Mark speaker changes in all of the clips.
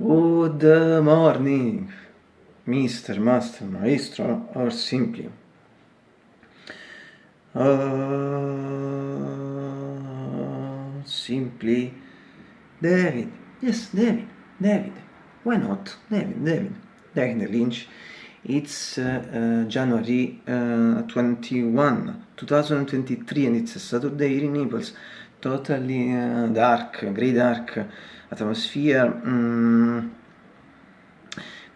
Speaker 1: Good morning, Mr. Master, Maestro, or simply. Uh, simply David. Yes, David. David. Why not? David, David. David Lynch. It's uh, uh, January uh, 21, 2023 and it's a Saturday in Naples. Totally uh, dark, grey dark atmosphere. Mm,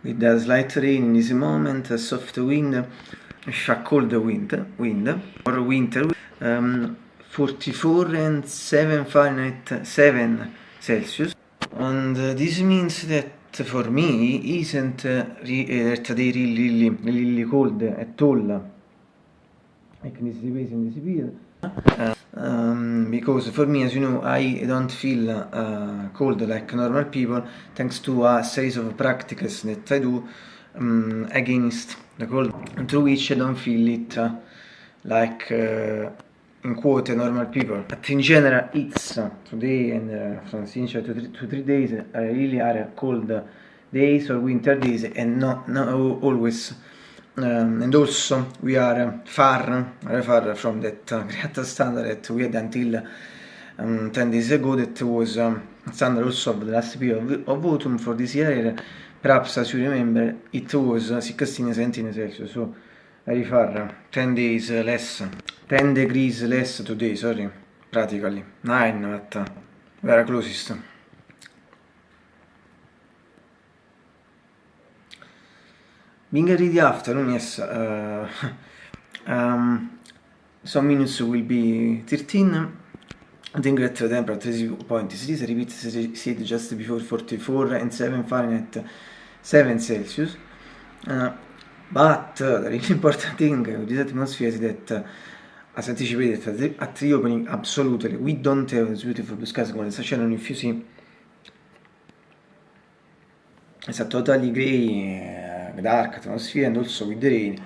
Speaker 1: with a slight rain in this moment, a soft wind, a cold wind, wind or winter, um, 44 and 7 Fahrenheit, 7 Celsius. And uh, this means that for me isn't uh, re that they really, really, really cold at all. Like in this space in. Uh, um, because for me, as you know, I don't feel uh, cold like normal people thanks to a series of practices that I do um, against the cold, through which I don't feel it uh, like uh, in quote normal people. But in general, it's today and uh, from since two, three, two, three days uh, really are cold days or winter days and not, not always um, and also we are far, very far from that great standard that we had until um, 10 days ago that was um, standard also of the last period of, autumn for this year. Perhaps as you remember it was 16 17 Celsius so very far 10 days less 10 degrees less today sorry practically. 9 but uh, very closest Being ready afternoon, yes. Uh, um, some minutes will be 13. I think that the temperature is point is this repeat said just before 44 and 7 Fahrenheit 7 Celsius. Uh, but uh, the really important thing with this atmosphere is that uh, as anticipated at the, at the opening absolutely we don't have this beautiful blue skies sta c'erano if you it's a totally grey dark atmosphere and also with the rain.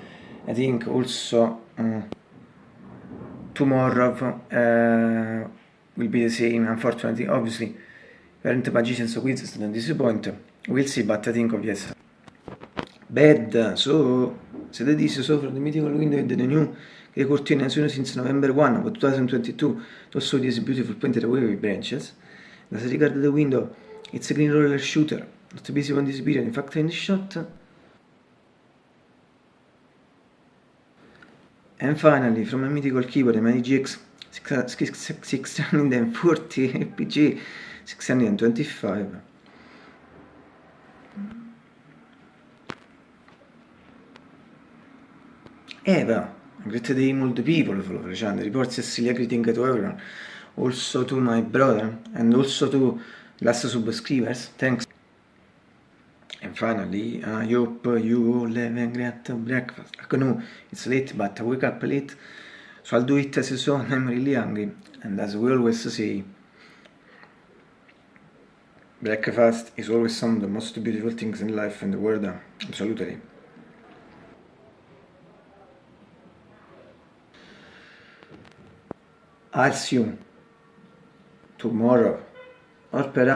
Speaker 1: I think also uh, tomorrow uh, will be the same unfortunately obviously. Parent magicians of quizzes don't disappoint we'll see but I think yes. Bad so so that is so from the mythical window in the new the as soon since November 1 of 2022 also this beautiful painted away with branches. As regard the window it's a green roller shooter. Not busy on this period in fact in the shot And finally, from a mythical keyboard, my GX 640 APG 625. Eva, great day multi people follow Freshand, reports Cecilia greeting to everyone, also to my brother, and also to last subscribers, thanks. Finally, I hope you all have a great breakfast. I know it's late, but I wake up late, so I'll do it as soon I'm really hungry. And as we always say, breakfast is always some of the most beautiful things in life and the world. Absolutely. I'll see you tomorrow or perhaps